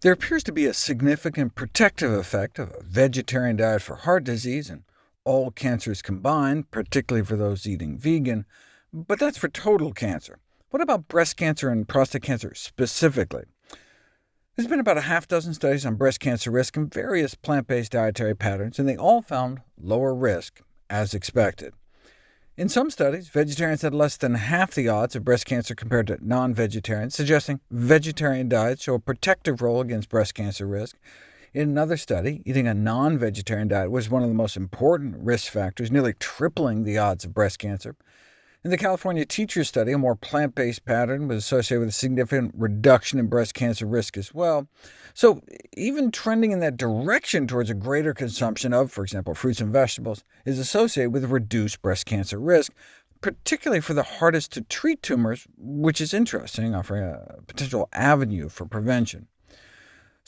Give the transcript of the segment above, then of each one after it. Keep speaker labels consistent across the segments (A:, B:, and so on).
A: There appears to be a significant protective effect of a vegetarian diet for heart disease and all cancers combined, particularly for those eating vegan, but that's for total cancer. What about breast cancer and prostate cancer specifically? There's been about a half dozen studies on breast cancer risk and various plant-based dietary patterns, and they all found lower risk, as expected. In some studies, vegetarians had less than half the odds of breast cancer compared to non-vegetarians, suggesting vegetarian diets show a protective role against breast cancer risk. In another study, eating a non-vegetarian diet was one of the most important risk factors, nearly tripling the odds of breast cancer. In the California teacher study, a more plant-based pattern was associated with a significant reduction in breast cancer risk as well. So even trending in that direction towards a greater consumption of, for example, fruits and vegetables, is associated with reduced breast cancer risk, particularly for the hardest-to-treat tumors, which is interesting, offering a potential avenue for prevention.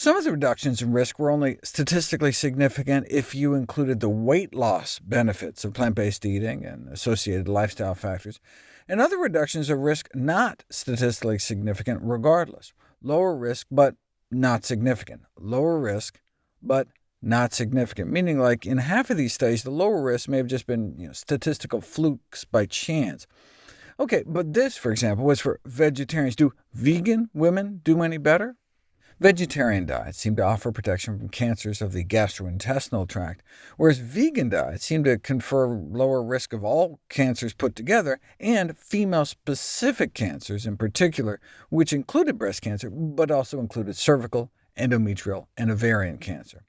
A: Some of the reductions in risk were only statistically significant if you included the weight loss benefits of plant-based eating and associated lifestyle factors, and other reductions of risk not statistically significant regardless. Lower risk, but not significant. Lower risk, but not significant, meaning like in half of these studies, the lower risk may have just been you know, statistical flukes by chance. OK, but this, for example, was for vegetarians. Do vegan women do any better? Vegetarian diets seem to offer protection from cancers of the gastrointestinal tract, whereas vegan diets seem to confer lower risk of all cancers put together, and female-specific cancers in particular, which included breast cancer, but also included cervical, endometrial, and ovarian cancer.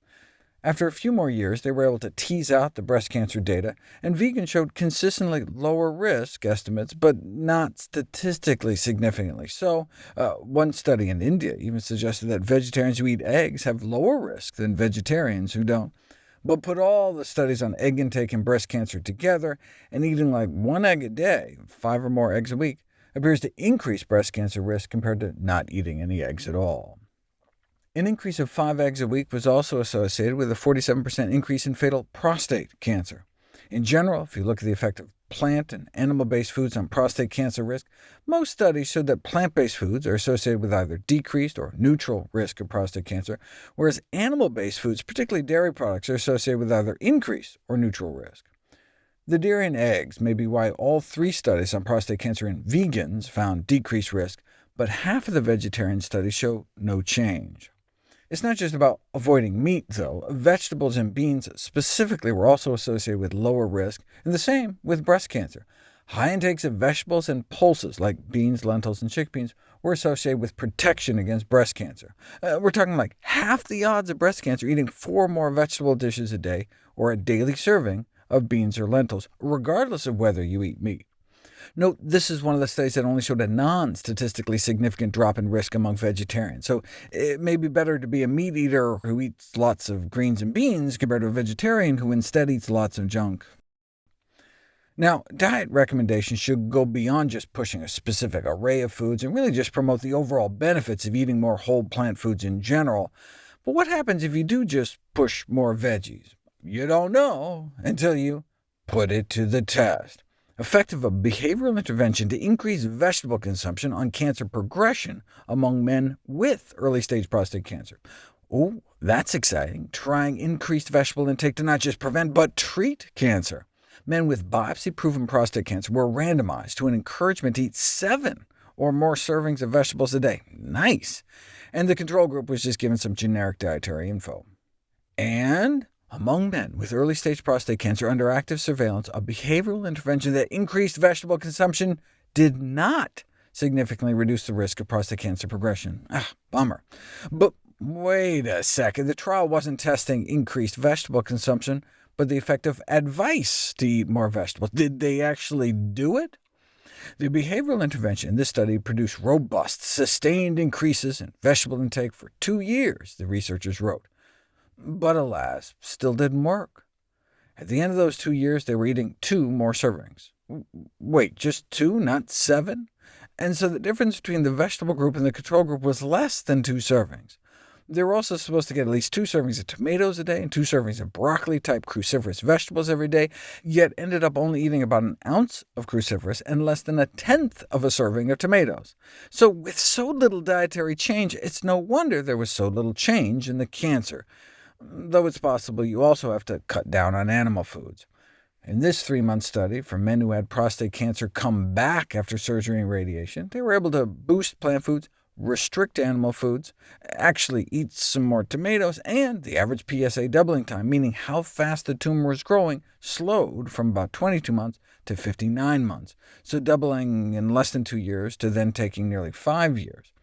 A: After a few more years, they were able to tease out the breast cancer data, and vegans showed consistently lower risk estimates, but not statistically significantly so. Uh, one study in India even suggested that vegetarians who eat eggs have lower risk than vegetarians who don't. But put all the studies on egg intake and breast cancer together, and eating like one egg a day, five or more eggs a week, appears to increase breast cancer risk compared to not eating any eggs at all. An increase of 5 eggs a week was also associated with a 47% increase in fatal prostate cancer. In general, if you look at the effect of plant and animal-based foods on prostate cancer risk, most studies showed that plant-based foods are associated with either decreased or neutral risk of prostate cancer, whereas animal-based foods, particularly dairy products, are associated with either increased or neutral risk. The dairy and eggs may be why all three studies on prostate cancer in vegans found decreased risk, but half of the vegetarian studies show no change. It's not just about avoiding meat, though. Vegetables and beans specifically were also associated with lower risk, and the same with breast cancer. High intakes of vegetables and pulses, like beans, lentils, and chickpeas, were associated with protection against breast cancer. Uh, we're talking like half the odds of breast cancer eating four more vegetable dishes a day, or a daily serving of beans or lentils, regardless of whether you eat meat. Note, this is one of the studies that only showed a non-statistically significant drop in risk among vegetarians, so it may be better to be a meat eater who eats lots of greens and beans compared to a vegetarian who instead eats lots of junk. Now, diet recommendations should go beyond just pushing a specific array of foods, and really just promote the overall benefits of eating more whole plant foods in general. But what happens if you do just push more veggies? You don't know until you put it to the test effect of a behavioral intervention to increase vegetable consumption on cancer progression among men with early-stage prostate cancer. Oh, that's exciting, trying increased vegetable intake to not just prevent, but treat cancer. Men with biopsy-proven prostate cancer were randomized to an encouragement to eat seven or more servings of vegetables a day. Nice! And the control group was just given some generic dietary info. And among men with early-stage prostate cancer under active surveillance, a behavioral intervention that increased vegetable consumption did not significantly reduce the risk of prostate cancer progression. Ah, bummer. But wait a second, the trial wasn't testing increased vegetable consumption, but the effect of advice to eat more vegetables. Did they actually do it? The behavioral intervention in this study produced robust, sustained increases in vegetable intake for two years, the researchers wrote. But alas, still didn't work. At the end of those two years, they were eating two more servings. Wait, just two, not seven? And so the difference between the vegetable group and the control group was less than two servings. They were also supposed to get at least two servings of tomatoes a day and two servings of broccoli-type cruciferous vegetables every day, yet ended up only eating about an ounce of cruciferous and less than a tenth of a serving of tomatoes. So with so little dietary change, it's no wonder there was so little change in the cancer, though it's possible you also have to cut down on animal foods. In this three-month study, for men who had prostate cancer come back after surgery and radiation, they were able to boost plant foods restrict animal foods, actually eat some more tomatoes, and the average PSA doubling time, meaning how fast the tumor was growing, slowed from about 22 months to 59 months, so doubling in less than two years to then taking nearly five years.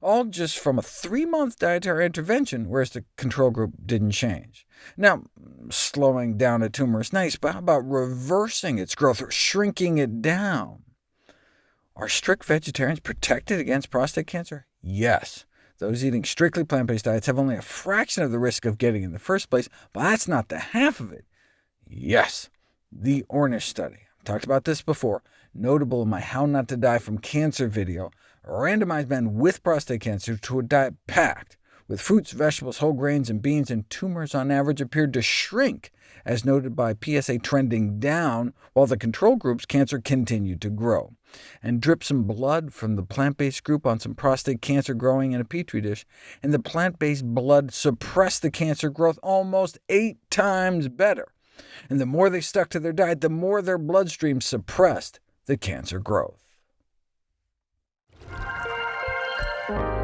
A: All just from a three-month dietary intervention, whereas the control group didn't change. Now, slowing down a tumor is nice, but how about reversing its growth or shrinking it down? Are strict vegetarians protected against prostate cancer? Yes. Those eating strictly plant-based diets have only a fraction of the risk of getting in the first place, but that's not the half of it. Yes, the Ornish study. I've talked about this before, notable in my How Not to Die from Cancer video, randomized men with prostate cancer to a diet packed with fruits, vegetables, whole grains, and beans, and tumors on average appeared to shrink, as noted by PSA trending down, while the control group's cancer continued to grow. And drip some blood from the plant-based group on some prostate cancer growing in a petri dish, and the plant-based blood suppressed the cancer growth almost eight times better. And the more they stuck to their diet, the more their bloodstream suppressed the cancer growth. Bye.